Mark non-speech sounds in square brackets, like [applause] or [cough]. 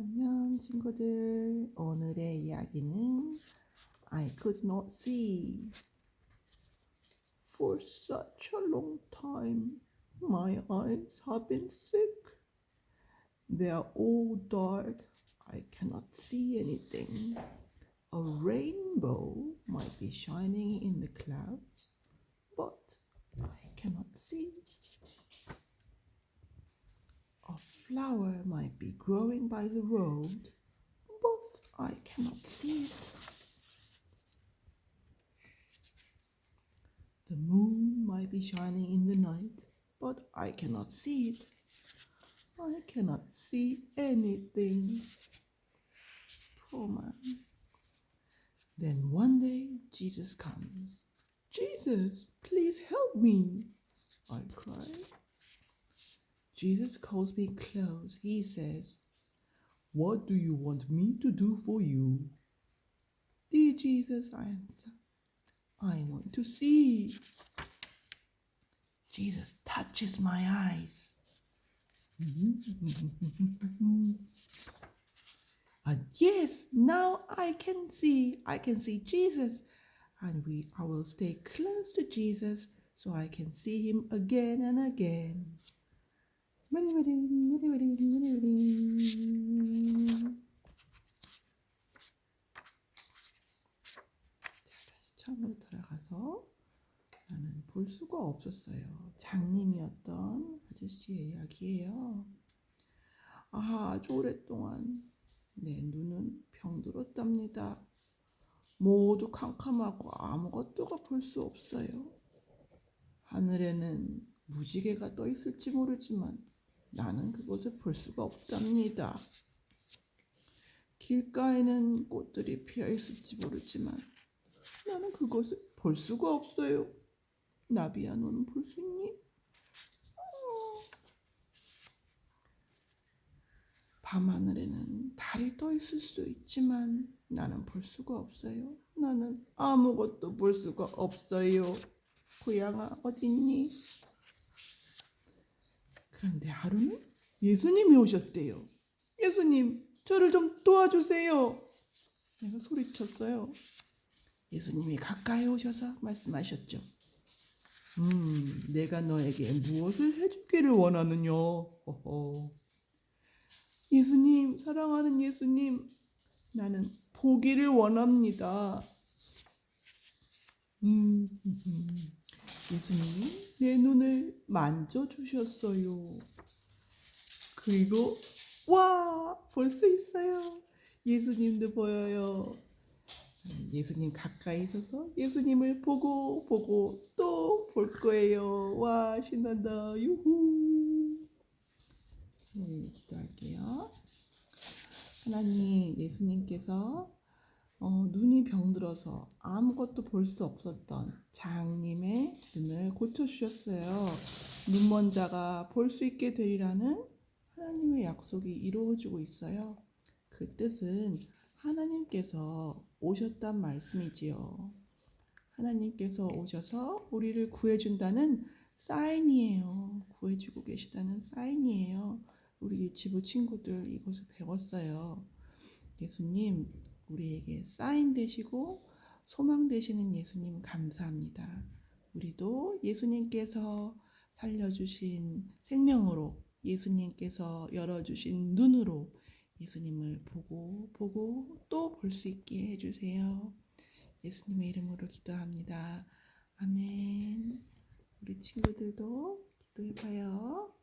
안녕 친구들 오늘의 이야기는 I could not see For such a long time my eyes have been sick They are all dark I cannot see anything A rainbow might be shining in the clouds but I cannot see Flower might be growing by the road, but I cannot see it. The moon might be shining in the night, but I cannot see it. I cannot see anything. Poor man. Then one day Jesus comes. Jesus, please help me. I cry. Jesus calls me close. He says, What do you want me to do for you? Dear Jesus, I answer, I want to see. Jesus touches my eyes. [laughs] and yes, now I can see. I can see Jesus. And we I will stay close to Jesus so I can see him again and again. 머리 머리 머리 다시 처음으로 돌아가서 나는 볼 수가 없었어요. 장님이었던 아저씨의 이야기예요. 아, 아주 오랫동안 내 눈은 병들었답니다. 모두 캄캄하고 아무것도가 볼 수 없어요. 하늘에는 무지개가 떠 있을지 모르지만 나는 그곳을 볼 수가 없답니다. 길가에는 꽃들이 피어 있을지 모르지만 나는 그곳을 볼 수가 없어요. 나비야, 너는 볼 수 있니? 어. 밤하늘에는 달이 떠 있을 수 있지만 나는 볼 수가 없어요. 나는 아무것도 볼 수가 없어요. 고양아, 어딨니? 그런데 하루는 예수님이 오셨대요. 예수님, 저를 좀 도와주세요. 내가 소리쳤어요. 예수님이 가까이 오셔서 말씀하셨죠. 음, 내가 너에게 무엇을 해주기를 원하느냐? 허허. 예수님, 사랑하는 예수님, 나는 보기를 원합니다. 음, 예수님이 내 눈을 만져주셨어요. 그리고, 와! 볼 수 있어요. 예수님도 보여요. 예수님 가까이 있어서 예수님을 보고 보고 또 볼 거예요. 와 신난다. 유후. 네, 기도할게요. 하나님 예수님께서 어, 눈이 병들어서 아무것도 볼 수 없었던 장님의 눈을 고쳐주셨어요. 눈먼 자가 볼 수 있게 되리라는 하나님의 약속이 이루어지고 있어요. 그 뜻은 하나님께서 오셨단 말씀이지요. 하나님께서 오셔서 우리를 구해준다는 사인이에요. 구해주고 계시다는 사인이에요. 우리 지부 친구들 이것을 배웠어요. 예수님, 우리에게 사인 되시고 소망 되시는 예수님 감사합니다. 우리도 예수님께서 살려주신 생명으로 예수님께서 열어주신 눈으로 예수님을 보고 보고 또 볼 수 있게 해주세요. 예수님의 이름으로 기도합니다. 아멘. 우리 친구들도 기도해봐요.